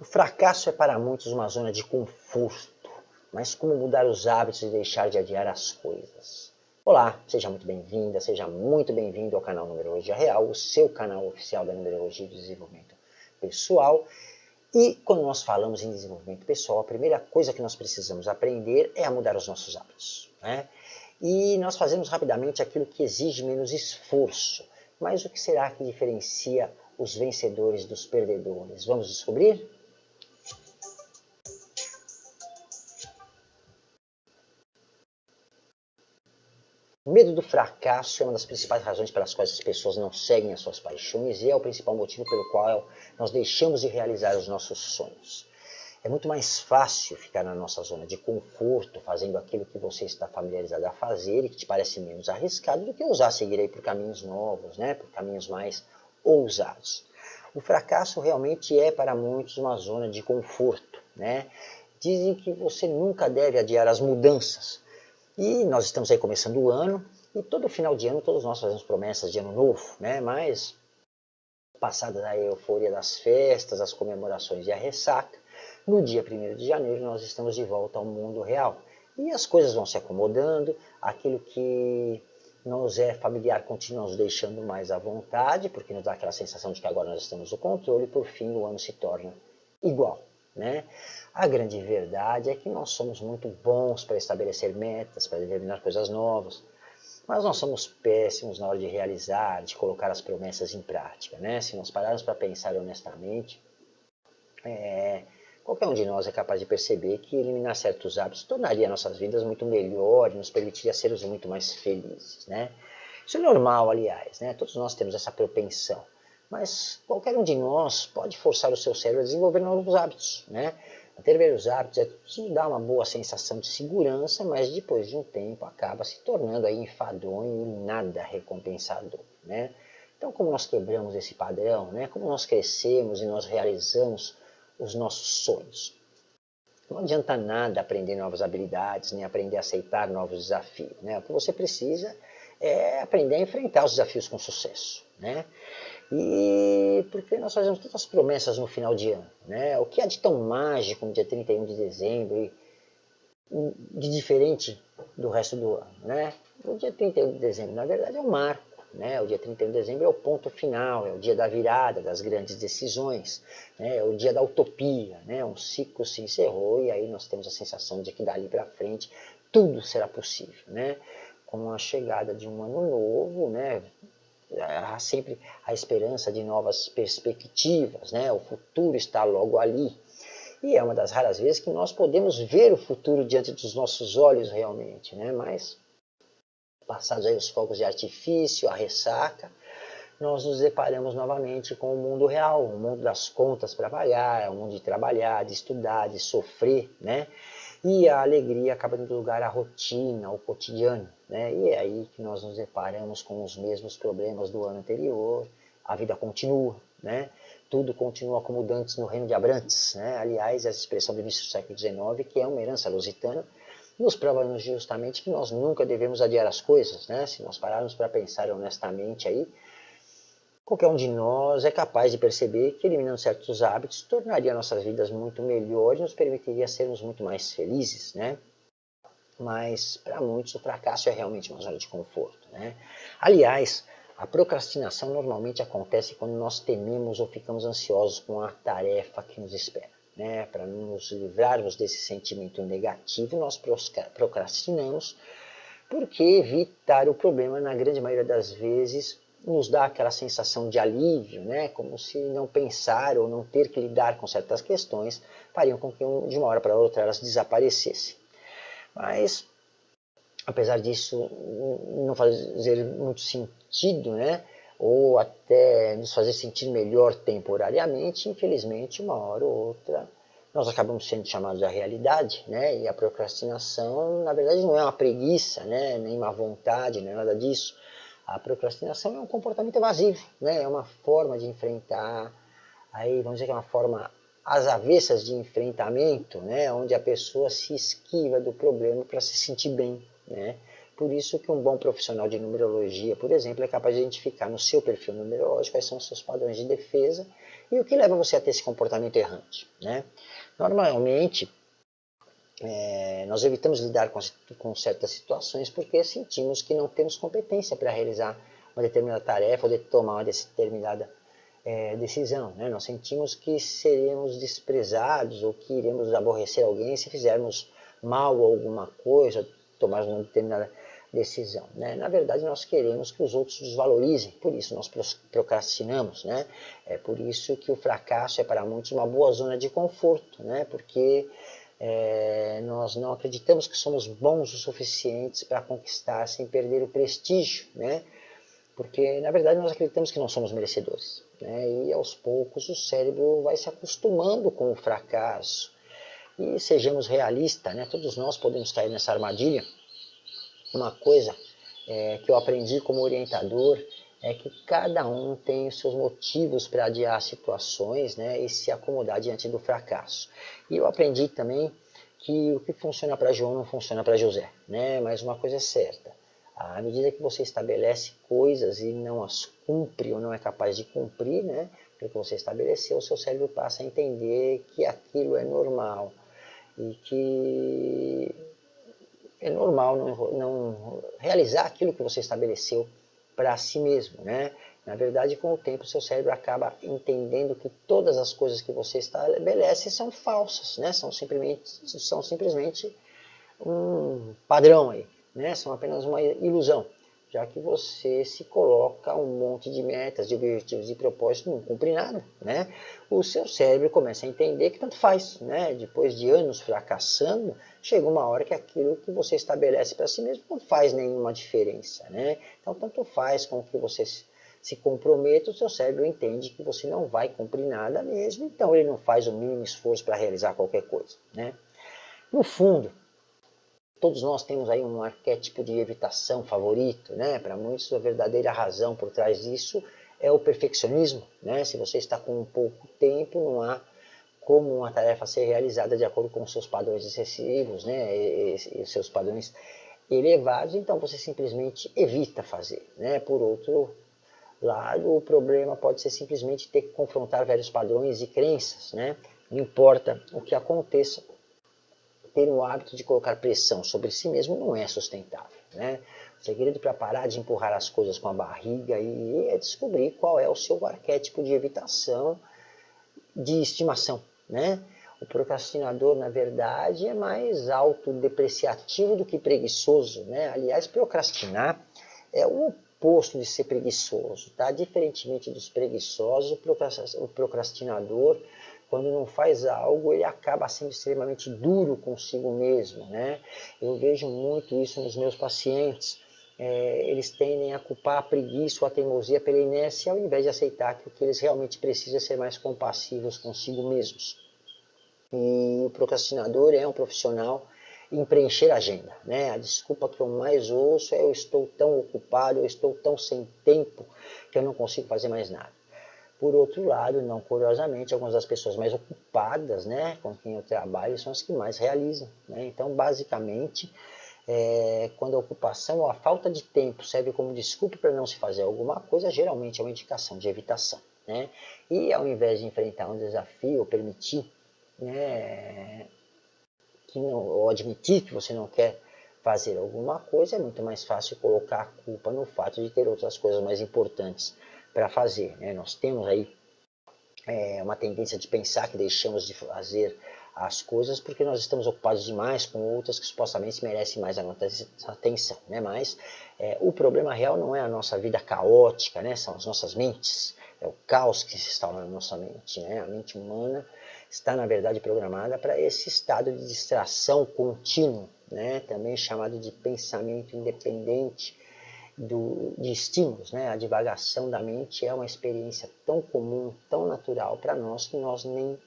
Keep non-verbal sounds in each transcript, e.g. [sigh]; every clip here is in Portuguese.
O fracasso é para muitos uma zona de conforto, mas como mudar os hábitos e deixar de adiar as coisas? Olá, seja muito bem-vinda, seja muito bem-vindo ao canal Numerologia Real, o seu canal oficial da Numerologia e Desenvolvimento Pessoal. E quando nós falamos em desenvolvimento pessoal, a primeira coisa que nós precisamos aprender é a mudar os nossos hábitos. Né? E nós fazemos rapidamente aquilo que exige menos esforço. Mas o que será que diferencia os vencedores dos perdedores? Vamos descobrir? O medo do fracasso é uma das principais razões pelas quais as pessoas não seguem as suas paixões e é o principal motivo pelo qual nós deixamos de realizar os nossos sonhos. É muito mais fácil ficar na nossa zona de conforto, fazendo aquilo que você está familiarizado a fazer e que te parece menos arriscado do que usar seguir aí por caminhos novos, né? por caminhos mais ousados. O fracasso realmente é para muitos uma zona de conforto. Né? Dizem que você nunca deve adiar as mudanças, e nós estamos aí começando o ano, e todo final de ano todos nós fazemos promessas de ano novo, né? Mas, passada a euforia das festas, as comemorações e a ressaca, no dia 1 de janeiro nós estamos de volta ao mundo real. E as coisas vão se acomodando, aquilo que nos é familiar continua nos deixando mais à vontade, porque nos dá aquela sensação de que agora nós estamos no controle, e por fim o ano se torna igual. Né? A grande verdade é que nós somos muito bons para estabelecer metas, para determinar coisas novas, mas nós somos péssimos na hora de realizar, de colocar as promessas em prática. Né? Se nós pararmos para pensar honestamente, é, qualquer um de nós é capaz de perceber que eliminar certos hábitos tornaria nossas vidas muito melhor e nos permitiria sermos muito mais felizes. Né? Isso é normal, aliás, né? todos nós temos essa propensão. Mas qualquer um de nós pode forçar o seu cérebro a desenvolver novos hábitos. Né? Ter velhos hábitos é, dá uma boa sensação de segurança, mas depois de um tempo acaba se tornando aí enfadonho e nada recompensador. Né? Então, como nós quebramos esse padrão, né? como nós crescemos e nós realizamos os nossos sonhos. Não adianta nada aprender novas habilidades, nem aprender a aceitar novos desafios. Né? O que você precisa é aprender a enfrentar os desafios com sucesso. Né? E porque nós fazemos tantas promessas no final de ano, né? O que há de tão mágico no dia 31 de dezembro e de diferente do resto do ano, né? O dia 31 de dezembro, na verdade, é um marco, né? O dia 31 de dezembro é o ponto final, é o dia da virada, das grandes decisões, né? é o dia da utopia, né? Um ciclo se encerrou e aí nós temos a sensação de que dali para frente tudo será possível, né? Com a chegada de um ano novo, né? Há sempre a esperança de novas perspectivas, né? o futuro está logo ali. E é uma das raras vezes que nós podemos ver o futuro diante dos nossos olhos realmente, né? mas passados aí os fogos de artifício, a ressaca, nós nos deparamos novamente com o mundo real, o mundo das contas para pagar, o mundo de trabalhar, de estudar, de sofrer, né? E a alegria acaba dando lugar à rotina, ao cotidiano. Né? E é aí que nós nos deparamos com os mesmos problemas do ano anterior, a vida continua, né? tudo continua como dantes no reino de Abrantes. Né? Aliás, essa expressão do início do século XIX, que é uma herança lusitana, nos prova justamente que nós nunca devemos adiar as coisas. Né? Se nós pararmos para pensar honestamente aí, Qualquer um de nós é capaz de perceber que eliminando certos hábitos tornaria nossas vidas muito melhores e nos permitiria sermos muito mais felizes, né? Mas para muitos o fracasso é realmente uma zona de conforto, né? Aliás, a procrastinação normalmente acontece quando nós tememos ou ficamos ansiosos com a tarefa que nos espera. Né? Para nos livrarmos desse sentimento negativo, nós procrastinamos, porque evitar o problema, na grande maioria das vezes, nos dá aquela sensação de alívio, né? como se não pensar ou não ter que lidar com certas questões fariam com que de uma hora para outra elas desaparecessem. Mas, apesar disso não fazer muito sentido, né? ou até nos fazer sentir melhor temporariamente, infelizmente, uma hora ou outra, nós acabamos sendo chamados à realidade, né? e a procrastinação, na verdade, não é uma preguiça, né? nem uma vontade, é nada disso, a procrastinação é um comportamento evasivo, né? é uma forma de enfrentar, aí vamos dizer que é uma forma às avessas de enfrentamento, né? onde a pessoa se esquiva do problema para se sentir bem. Né? Por isso que um bom profissional de numerologia, por exemplo, é capaz de identificar no seu perfil numerológico quais são os seus padrões de defesa E o que leva você a ter esse comportamento errante? Né? Normalmente, é, nós evitamos lidar com, com, certas situações porque sentimos que não temos competência para realizar uma determinada tarefa ou de tomar uma determinada é, decisão. Né? Nós sentimos que seremos desprezados ou que iremos aborrecer alguém se fizermos mal alguma coisa, tomarmos uma determinada decisão. Né? Na verdade, nós queremos que os outros nos valorizem, por isso nós procrastinamos. Né? É por isso que o fracasso é para muitos uma boa zona de conforto, né? porque é, nós não acreditamos que somos bons o suficientes para conquistar sem perder o prestígio, né? porque na verdade nós acreditamos que não somos merecedores. Né? E aos poucos o cérebro vai se acostumando com o fracasso. E sejamos realistas, né? todos nós podemos cair nessa armadilha. Uma coisa é, que eu aprendi como orientador é que cada um tem os seus motivos para adiar situações né, e se acomodar diante do fracasso. E eu aprendi também que o que funciona para João não funciona para José, né? mas uma coisa é certa, à medida que você estabelece coisas e não as cumpre ou não é capaz de cumprir, né, que você estabeleceu, o seu cérebro passa a entender que aquilo é normal e que é normal não, não realizar aquilo que você estabeleceu para si mesmo, né? Na verdade, com o tempo, seu cérebro acaba entendendo que todas as coisas que você estabelece são falsas, né? São simplesmente, são simplesmente um padrão aí né, são apenas uma ilusão, já que você se coloca um monte de metas, de objetivos e propósitos, não cumpre nada, né? O seu cérebro começa a entender que tanto faz, né? Depois de anos fracassando, chega uma hora que aquilo que você estabelece para si mesmo não faz nenhuma diferença, né? Então, tanto faz com que você se comprometa, o seu cérebro entende que você não vai cumprir nada mesmo, então ele não faz o mínimo esforço para realizar qualquer coisa, né? No fundo, todos nós temos aí um arquétipo de evitação favorito, né? Para muitos a verdadeira razão por trás disso é o perfeccionismo, né? Se você está com pouco tempo, não há como uma tarefa ser realizada de acordo com os seus padrões excessivos, né? E, e seus padrões elevados, então você simplesmente evita fazer, né? Por outro lado, o problema pode ser simplesmente ter que confrontar velhos padrões e crenças, né? Não importa o que aconteça, ter o hábito de colocar pressão sobre si mesmo não é sustentável. Né? O segredo para parar de empurrar as coisas com a barriga e é descobrir qual é o seu arquétipo de evitação, de estimação. Né? O procrastinador, na verdade, é mais autodepreciativo do que preguiçoso. Né? Aliás, procrastinar é o oposto de ser preguiçoso. Tá? Diferentemente dos preguiçosos, o procrastinador quando não faz algo, ele acaba sendo extremamente duro consigo mesmo. Né? Eu vejo muito isso nos meus pacientes. É, eles tendem a culpar a preguiça ou a teimosia pela inércia, ao invés de aceitar que o que eles realmente precisam é ser mais compassivos consigo mesmos. E o procrastinador é um profissional em preencher a agenda. Né? A desculpa que eu mais ouço é eu estou tão ocupado, eu estou tão sem tempo que eu não consigo fazer mais nada. Por outro lado, não curiosamente, algumas das pessoas mais ocupadas né, com quem eu trabalho são as que mais realizam. Né? Então, basicamente, é, quando a ocupação ou a falta de tempo serve como desculpa para não se fazer alguma coisa, geralmente é uma indicação de evitação. Né? E ao invés de enfrentar um desafio ou permitir, né, que não, ou admitir que você não quer fazer alguma coisa, é muito mais fácil colocar a culpa no fato de ter outras coisas mais importantes para fazer. Né? Nós temos aí é, uma tendência de pensar que deixamos de fazer as coisas porque nós estamos ocupados demais com outras que supostamente merecem mais a nossa atenção. Né? Mas é, o problema real não é a nossa vida caótica, né? são as nossas mentes, é o caos que se instala na nossa mente. Né? A mente humana está, na verdade, programada para esse estado de distração contínuo, né? também chamado de pensamento independente, do, de estímulos, né? a divagação da mente é uma experiência tão comum, tão natural para nós que nós nem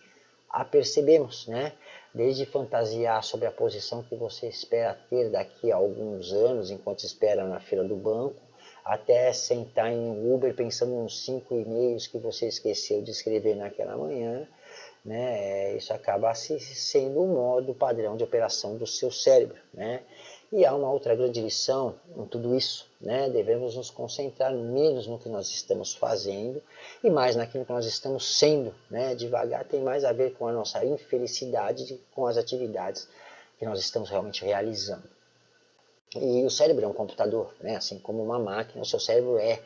a percebemos, né? Desde fantasiar sobre a posição que você espera ter daqui a alguns anos, enquanto espera na fila do banco, até sentar em um Uber pensando nos cinco e-mails que você esqueceu de escrever naquela manhã, né? Isso acaba sendo o modo padrão de operação do seu cérebro, né? E há uma outra grande lição em tudo isso, né? devemos nos concentrar menos no que nós estamos fazendo e mais naquilo que nós estamos sendo. Né? Devagar tem mais a ver com a nossa infelicidade com as atividades que nós estamos realmente realizando. E o cérebro é um computador, né? assim como uma máquina, o seu cérebro é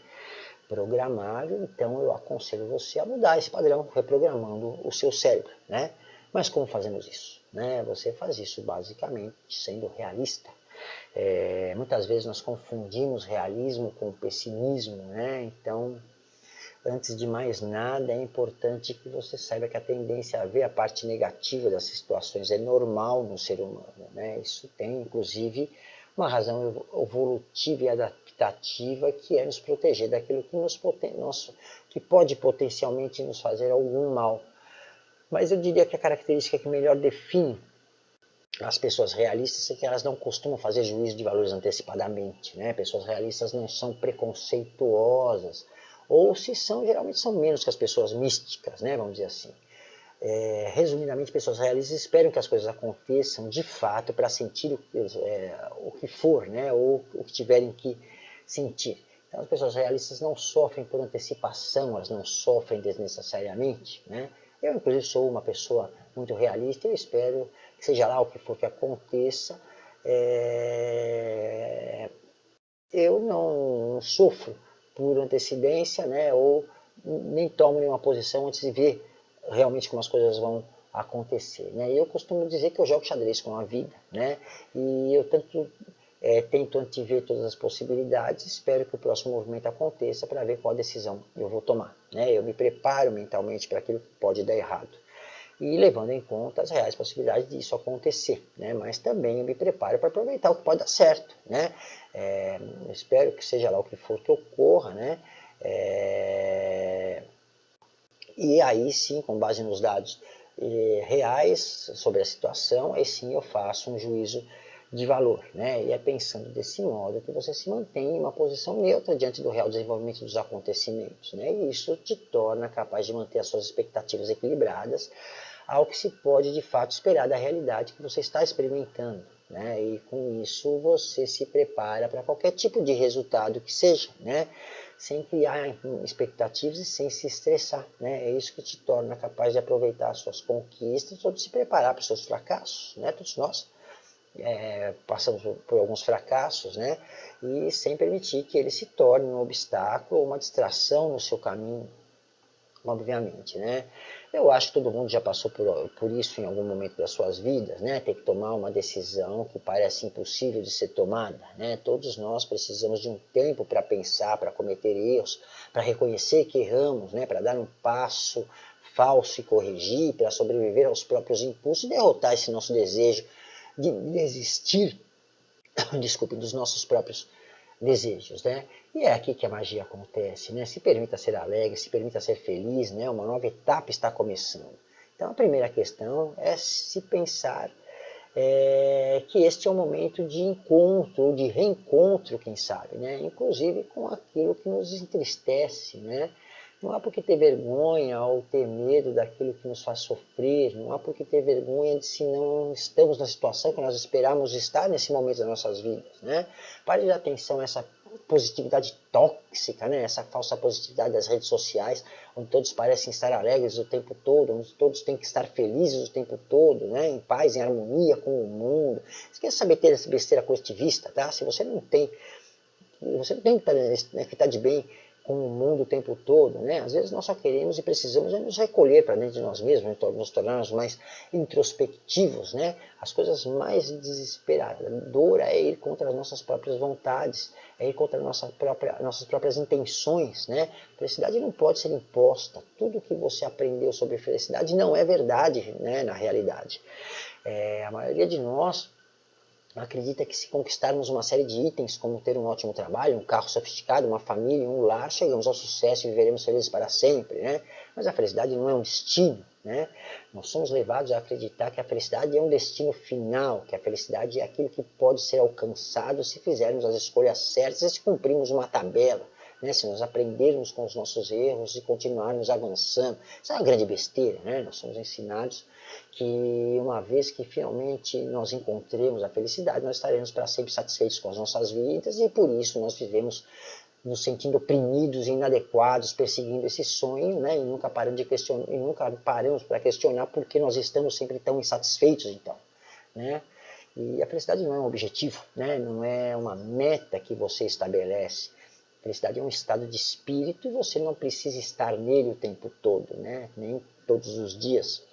programável, então eu aconselho você a mudar esse padrão, reprogramando o seu cérebro. Né? Mas como fazemos isso? Né? Você faz isso basicamente sendo realista. É, muitas vezes nós confundimos realismo com pessimismo, né? então antes de mais nada, é importante que você saiba que a tendência a ver a parte negativa das situações é normal no ser humano. Né? Isso tem, inclusive, uma razão evolutiva e adaptativa que é nos proteger daquilo que, nos nosso, que pode potencialmente nos fazer algum mal. Mas eu diria que a característica que melhor define as pessoas realistas é que elas não costumam fazer juízo de valores antecipadamente. Né? Pessoas realistas não são preconceituosas, ou se são, geralmente são menos que as pessoas místicas, né? vamos dizer assim. É, resumidamente, pessoas realistas esperam que as coisas aconteçam de fato para sentir o, é, o, que for, né? ou o que tiverem que sentir. Então, as pessoas realistas não sofrem por antecipação, elas não sofrem desnecessariamente. Né? Eu, inclusive, sou uma pessoa muito realista e espero seja lá o que for que aconteça, é... eu não sofro por antecedência, né, ou nem tomo nenhuma posição antes de ver realmente como as coisas vão acontecer. Né? Eu costumo dizer que eu jogo xadrez com a vida, né? e eu tanto é, tento antever todas as possibilidades, espero que o próximo movimento aconteça para ver qual decisão eu vou tomar. Né? Eu me preparo mentalmente para aquilo que pode dar errado e levando em conta as reais possibilidades disso acontecer, né? mas também eu me preparo para aproveitar o que pode dar certo. Né? É, espero que seja lá o que for que ocorra, né? É, e aí sim, com base nos dados eh, reais sobre a situação, aí sim eu faço um juízo de valor. Né? E é pensando desse modo que você se mantém em uma posição neutra diante do real desenvolvimento dos acontecimentos. Né? E isso te torna capaz de manter as suas expectativas equilibradas, ao que se pode de fato esperar da realidade que você está experimentando. Né? E com isso você se prepara para qualquer tipo de resultado que seja, né? sem criar expectativas e sem se estressar. Né? É isso que te torna capaz de aproveitar as suas conquistas ou de se preparar para os seus fracassos. Né? Todos nós é, passamos por alguns fracassos, né? e sem permitir que ele se torne um obstáculo ou uma distração no seu caminho, obviamente. Né? Eu acho que todo mundo já passou por, por isso em algum momento das suas vidas, né? Ter que tomar uma decisão que parece impossível de ser tomada, né? Todos nós precisamos de um tempo para pensar, para cometer erros, para reconhecer que erramos, né? Para dar um passo falso e corrigir, para sobreviver aos próprios impulsos e derrotar esse nosso desejo de desistir, [coughs] desculpe, dos nossos próprios desejos, né? E é aqui que a magia acontece, né? Se permita ser alegre, se permita ser feliz, né? Uma nova etapa está começando. Então a primeira questão é se pensar é, que este é um momento de encontro, de reencontro, quem sabe, né? Inclusive com aquilo que nos entristece, né? Não há por que ter vergonha ou ter medo daquilo que nos faz sofrer, não há por que ter vergonha de se não estamos na situação que nós esperamos estar nesse momento das nossas vidas. Né? Pare de atenção a essa positividade tóxica, né? essa falsa positividade das redes sociais, onde todos parecem estar alegres o tempo todo, onde todos têm que estar felizes o tempo todo, né? em paz, em harmonia com o mundo. Esqueça saber ter essa besteira positivista, tá? Se você não tem, você não tem né, que estar de bem com o mundo o tempo todo, né? Às vezes nós só queremos e precisamos é nos recolher para dentro de nós mesmos, nos tornarmos mais introspectivos, né? As coisas mais desesperadoras é ir contra as nossas próprias vontades, é ir contra nossa própria, nossas próprias intenções, né? Felicidade não pode ser imposta. Tudo que você aprendeu sobre felicidade não é verdade, né? Na realidade, é, a maioria de nós acredita que se conquistarmos uma série de itens, como ter um ótimo trabalho, um carro sofisticado, uma família, um lar, chegamos ao sucesso e viveremos felizes para sempre, né? Mas a felicidade não é um destino, né? Nós somos levados a acreditar que a felicidade é um destino final, que a felicidade é aquilo que pode ser alcançado se fizermos as escolhas certas e se cumprirmos uma tabela, né? se nós aprendermos com os nossos erros e continuarmos avançando. Isso é uma grande besteira, né? nós somos ensinados que uma vez que finalmente nós encontremos a felicidade, nós estaremos para sempre satisfeitos com as nossas vidas e por isso nós vivemos nos sentindo oprimidos, inadequados, perseguindo esse sonho, né? E nunca paramos de questionar, e nunca paramos para questionar por que nós estamos sempre tão insatisfeitos, então, né? E a felicidade não é um objetivo, né? Não é uma meta que você estabelece. Felicidade é um estado de espírito e você não precisa estar nele o tempo todo, né? Nem todos os dias.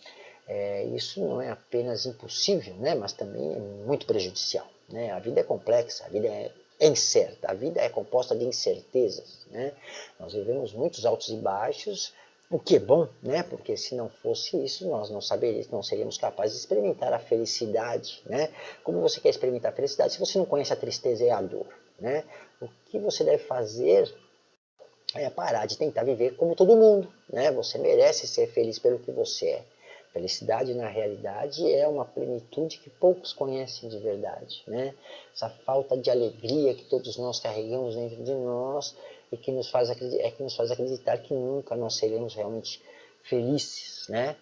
É, isso não é apenas impossível, né? Mas também é muito prejudicial, né? A vida é complexa, a vida é incerta, a vida é composta de incertezas. Né? Nós vivemos muitos altos e baixos, o que é bom, né? porque se não fosse isso, nós não saberíamos, não seríamos capazes de experimentar a felicidade. Né? Como você quer experimentar a felicidade se você não conhece a tristeza e a dor? Né? O que você deve fazer é parar de tentar viver como todo mundo. Né? Você merece ser feliz pelo que você é. Felicidade, na realidade, é uma plenitude que poucos conhecem de verdade. Né? Essa falta de alegria que todos nós carregamos dentro de nós e que nos faz acreditar, é que nos faz acreditar que nunca nós seremos realmente felizes. Né?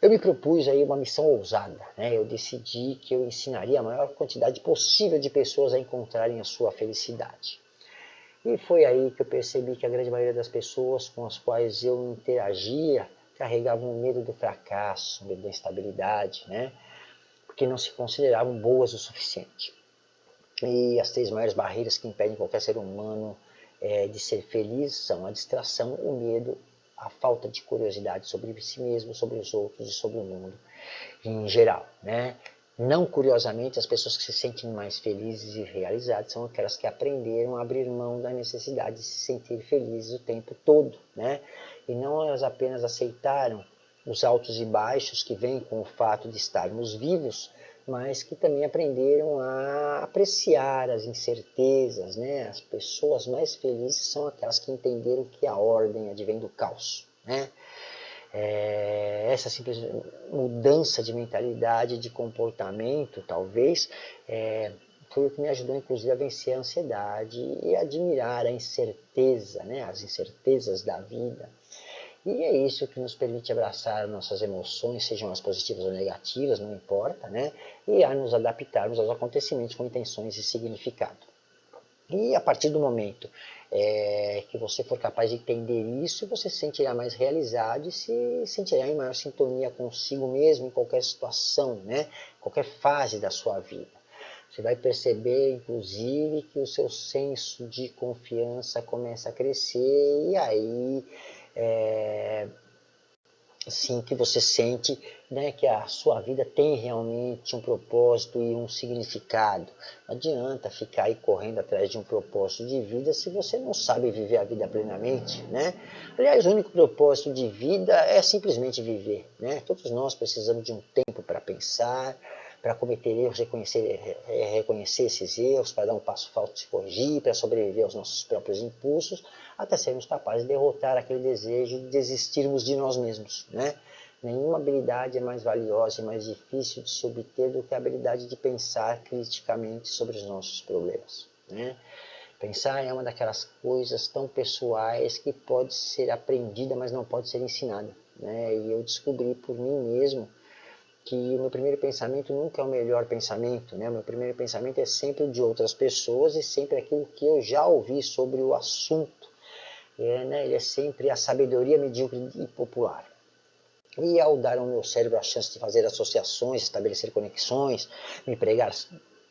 Eu me propus aí uma missão ousada. Né? Eu decidi que eu ensinaria a maior quantidade possível de pessoas a encontrarem a sua felicidade. E foi aí que eu percebi que a grande maioria das pessoas com as quais eu interagia carregavam medo do fracasso, medo da instabilidade, né? porque não se consideravam boas o suficiente. E as três maiores barreiras que impedem qualquer ser humano é, de ser feliz são a distração, o medo, a falta de curiosidade sobre si mesmo, sobre os outros e sobre o mundo em geral. Né? Não curiosamente, as pessoas que se sentem mais felizes e realizadas são aquelas que aprenderam a abrir mão da necessidade de se sentir felizes o tempo todo. Né? e não elas apenas aceitaram os altos e baixos que vêm com o fato de estarmos vivos, mas que também aprenderam a apreciar as incertezas. Né? As pessoas mais felizes são aquelas que entenderam que a ordem advém do caos. Né? É, essa simples mudança de mentalidade, de comportamento, talvez, é, foi o que me ajudou, inclusive, a vencer a ansiedade e admirar a incerteza, né? as incertezas da vida. E é isso que nos permite abraçar nossas emoções, sejam elas positivas ou negativas, não importa, né? E a nos adaptarmos aos acontecimentos com intenções e significado. E a partir do momento é, que você for capaz de entender isso, você se sentirá mais realizado e se sentirá em maior sintonia consigo mesmo em qualquer situação, né? qualquer fase da sua vida. Você vai perceber, inclusive, que o seu senso de confiança começa a crescer e aí é, assim, que você sente né, que a sua vida tem realmente um propósito e um significado. Não adianta ficar aí correndo atrás de um propósito de vida se você não sabe viver a vida plenamente. Né? Aliás, o único propósito de vida é simplesmente viver. Né? Todos nós precisamos de um tempo para pensar, para cometer erros, reconhecer, reconhecer esses erros, para dar um passo falso, se corrigir, para sobreviver aos nossos próprios impulsos, até sermos capazes de derrotar aquele desejo de desistirmos de nós mesmos. Né? Nenhuma habilidade é mais valiosa e mais difícil de se obter do que a habilidade de pensar criticamente sobre os nossos problemas. Né? Pensar é uma daquelas coisas tão pessoais que pode ser aprendida, mas não pode ser ensinada. Né? E eu descobri por mim mesmo que o meu primeiro pensamento nunca é o melhor pensamento, né? O meu primeiro pensamento é sempre o de outras pessoas e sempre aquilo que eu já ouvi sobre o assunto. É, né? Ele é sempre a sabedoria medíocre e popular. E ao dar ao meu cérebro a chance de fazer associações, estabelecer conexões, me pregar,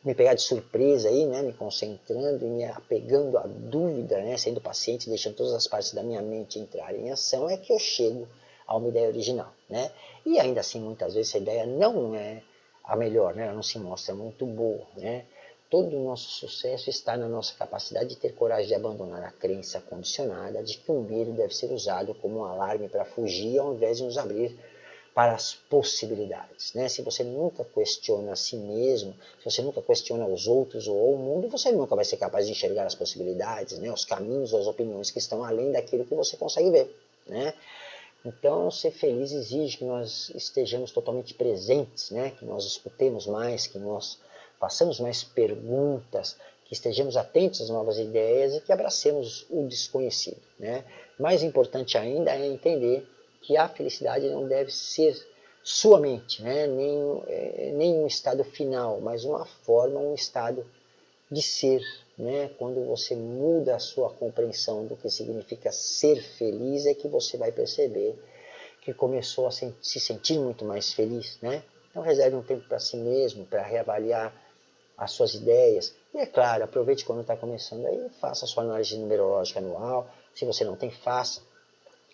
me pegar de surpresa aí, né, me concentrando e me apegando à dúvida, né, sendo paciente, deixando todas as partes da minha mente entrarem em ação, é que eu chego a uma ideia original. Né? E ainda assim, muitas vezes, essa ideia não é a melhor, né? ela não se mostra muito boa. Né? Todo o nosso sucesso está na nossa capacidade de ter coragem de abandonar a crença condicionada de que o medo deve ser usado como um alarme para fugir ao invés de nos abrir para as possibilidades. Né? Se você nunca questiona a si mesmo, se você nunca questiona os outros ou o mundo, você nunca vai ser capaz de enxergar as possibilidades, né? os caminhos, as opiniões que estão além daquilo que você consegue ver. Né? Então, ser feliz exige que nós estejamos totalmente presentes, né? que nós escutemos mais, que nós façamos mais perguntas, que estejamos atentos às novas ideias e que abracemos o desconhecido. Né? Mais importante ainda é entender que a felicidade não deve ser sua mente, né? nem, é, nem um estado final, mas uma forma, um estado de ser. Né? Quando você muda a sua compreensão do que significa ser feliz, é que você vai perceber que começou a se sentir muito mais feliz. Né? Então reserve um tempo para si mesmo, para reavaliar as suas ideias. E é claro, aproveite quando está começando aí, faça a sua análise numerológica anual. Se você não tem, faça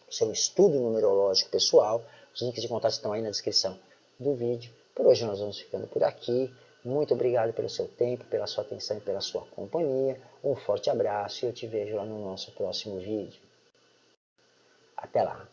o seu estudo numerológico pessoal. Os links de contato estão aí na descrição do vídeo. Por hoje nós vamos ficando por aqui. Muito obrigado pelo seu tempo, pela sua atenção e pela sua companhia. Um forte abraço e eu te vejo lá no nosso próximo vídeo. Até lá!